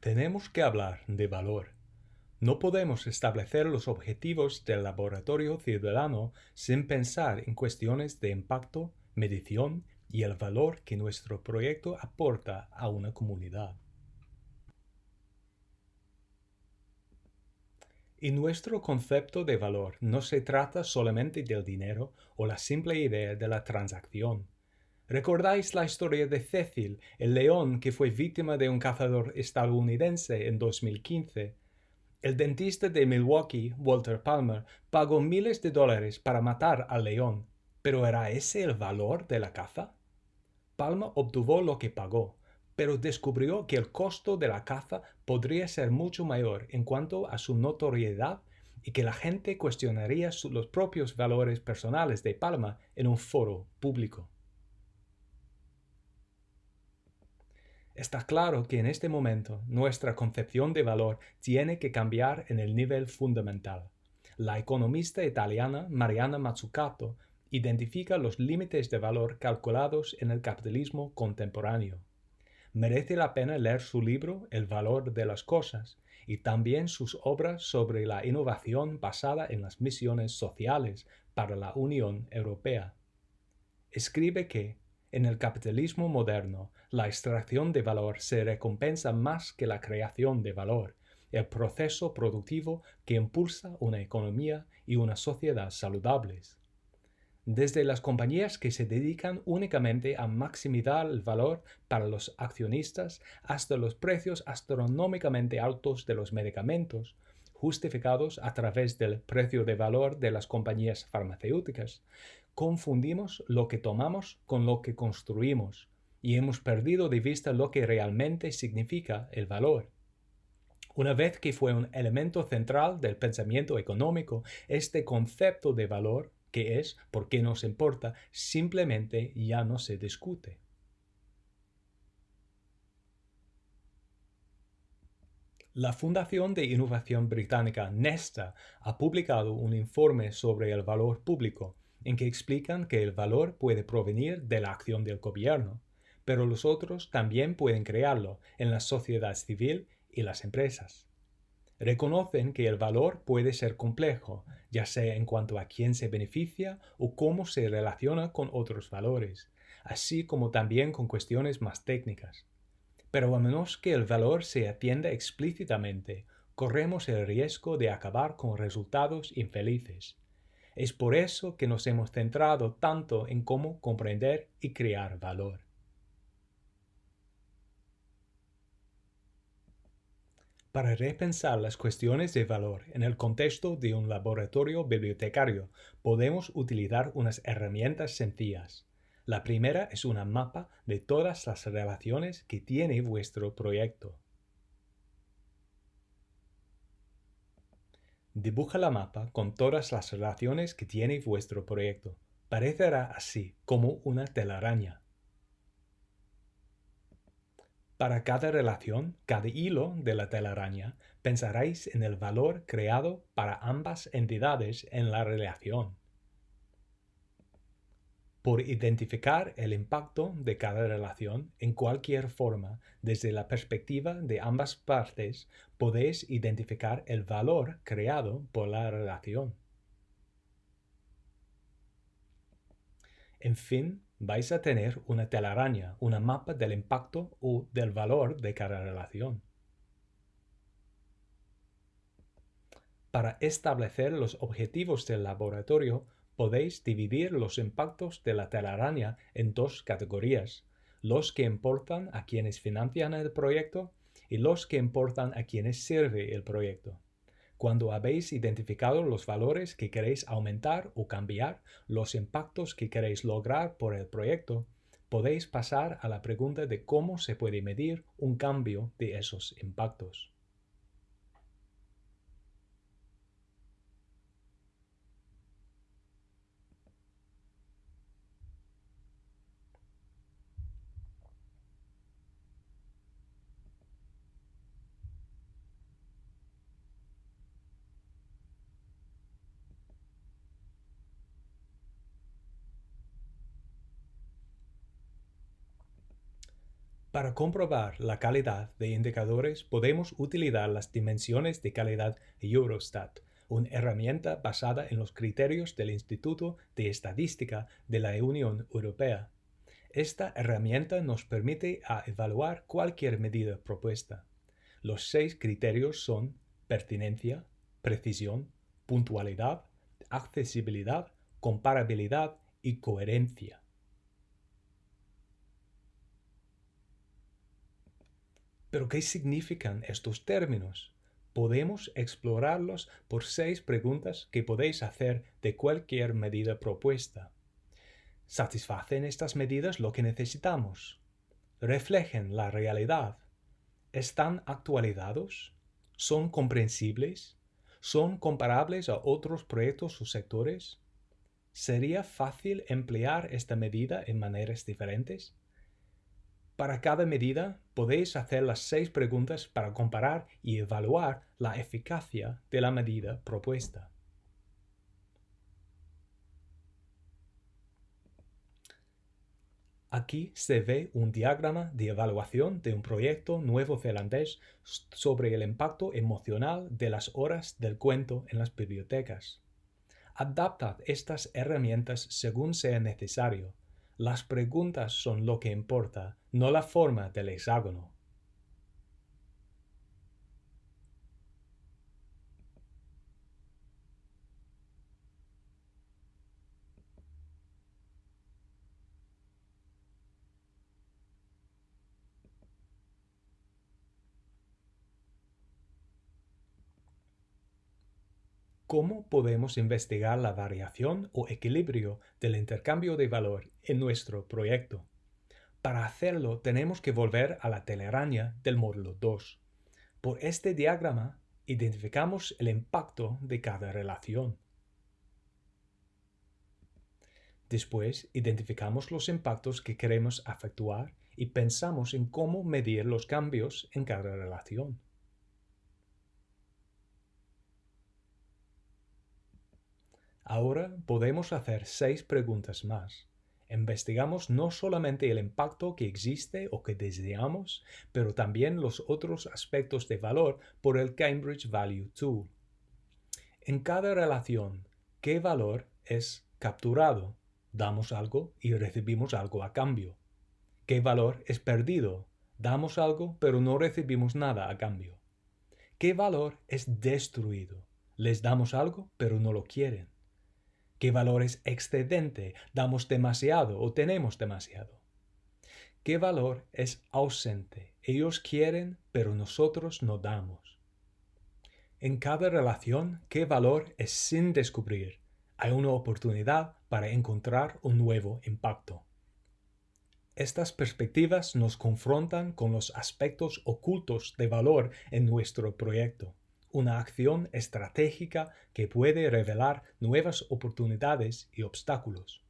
Tenemos que hablar de valor. No podemos establecer los objetivos del laboratorio ciudadano sin pensar en cuestiones de impacto, medición y el valor que nuestro proyecto aporta a una comunidad. En nuestro concepto de valor no se trata solamente del dinero o la simple idea de la transacción. ¿Recordáis la historia de Cecil, el león que fue víctima de un cazador estadounidense en 2015? El dentista de Milwaukee, Walter Palmer, pagó miles de dólares para matar al león. ¿Pero era ese el valor de la caza? Palmer obtuvo lo que pagó, pero descubrió que el costo de la caza podría ser mucho mayor en cuanto a su notoriedad y que la gente cuestionaría los propios valores personales de Palmer en un foro público. Está claro que en este momento nuestra concepción de valor tiene que cambiar en el nivel fundamental. La economista italiana Mariana Mazzucato identifica los límites de valor calculados en el capitalismo contemporáneo. Merece la pena leer su libro El valor de las cosas y también sus obras sobre la innovación basada en las misiones sociales para la Unión Europea. Escribe que en el capitalismo moderno, la extracción de valor se recompensa más que la creación de valor, el proceso productivo que impulsa una economía y una sociedad saludables. Desde las compañías que se dedican únicamente a maximizar el valor para los accionistas hasta los precios astronómicamente altos de los medicamentos, justificados a través del precio de valor de las compañías farmacéuticas, confundimos lo que tomamos con lo que construimos y hemos perdido de vista lo que realmente significa el valor. Una vez que fue un elemento central del pensamiento económico, este concepto de valor, que es por qué nos importa, simplemente ya no se discute. La Fundación de Innovación Británica Nesta ha publicado un informe sobre el valor público en que explican que el valor puede provenir de la acción del gobierno, pero los otros también pueden crearlo en la sociedad civil y las empresas. Reconocen que el valor puede ser complejo, ya sea en cuanto a quién se beneficia o cómo se relaciona con otros valores, así como también con cuestiones más técnicas. Pero a menos que el valor se atienda explícitamente, corremos el riesgo de acabar con resultados infelices. Es por eso que nos hemos centrado tanto en cómo comprender y crear valor. Para repensar las cuestiones de valor en el contexto de un laboratorio bibliotecario, podemos utilizar unas herramientas sencillas. La primera es una mapa de todas las relaciones que tiene vuestro proyecto. Dibuja la mapa con todas las relaciones que tiene vuestro proyecto. Parecerá así como una telaraña. Para cada relación, cada hilo de la telaraña, pensaréis en el valor creado para ambas entidades en la relación. Por identificar el impacto de cada relación en cualquier forma desde la perspectiva de ambas partes, podéis identificar el valor creado por la relación. En fin, vais a tener una telaraña, una mapa del impacto o del valor de cada relación. Para establecer los objetivos del laboratorio, podéis dividir los impactos de la telaraña en dos categorías, los que importan a quienes financian el proyecto y los que importan a quienes sirve el proyecto. Cuando habéis identificado los valores que queréis aumentar o cambiar, los impactos que queréis lograr por el proyecto, podéis pasar a la pregunta de cómo se puede medir un cambio de esos impactos. Para comprobar la calidad de indicadores podemos utilizar las dimensiones de calidad Eurostat, una herramienta basada en los criterios del Instituto de Estadística de la Unión Europea. Esta herramienta nos permite evaluar cualquier medida propuesta. Los seis criterios son pertinencia, precisión, puntualidad, accesibilidad, comparabilidad y coherencia. ¿Pero qué significan estos términos? Podemos explorarlos por seis preguntas que podéis hacer de cualquier medida propuesta. ¿Satisfacen estas medidas lo que necesitamos? ¿Reflejen la realidad? ¿Están actualizados? ¿Son comprensibles? ¿Son comparables a otros proyectos o sectores? ¿Sería fácil emplear esta medida en maneras diferentes? Para cada medida podéis hacer las seis preguntas para comparar y evaluar la eficacia de la medida propuesta. Aquí se ve un diagrama de evaluación de un proyecto nuevo zelandés sobre el impacto emocional de las horas del cuento en las bibliotecas. Adaptad estas herramientas según sea necesario las preguntas son lo que importa, no la forma del hexágono. ¿Cómo podemos investigar la variación o equilibrio del intercambio de valor en nuestro proyecto? Para hacerlo tenemos que volver a la telaraña del módulo 2. Por este diagrama identificamos el impacto de cada relación. Después identificamos los impactos que queremos efectuar y pensamos en cómo medir los cambios en cada relación. Ahora podemos hacer seis preguntas más. Investigamos no solamente el impacto que existe o que deseamos, pero también los otros aspectos de valor por el Cambridge Value Tool. En cada relación, ¿qué valor es capturado? Damos algo y recibimos algo a cambio. ¿Qué valor es perdido? Damos algo pero no recibimos nada a cambio. ¿Qué valor es destruido? Les damos algo pero no lo quieren. ¿Qué valor es excedente? ¿Damos demasiado o tenemos demasiado? ¿Qué valor es ausente? Ellos quieren, pero nosotros no damos. En cada relación, ¿qué valor es sin descubrir? Hay una oportunidad para encontrar un nuevo impacto. Estas perspectivas nos confrontan con los aspectos ocultos de valor en nuestro proyecto una acción estratégica que puede revelar nuevas oportunidades y obstáculos.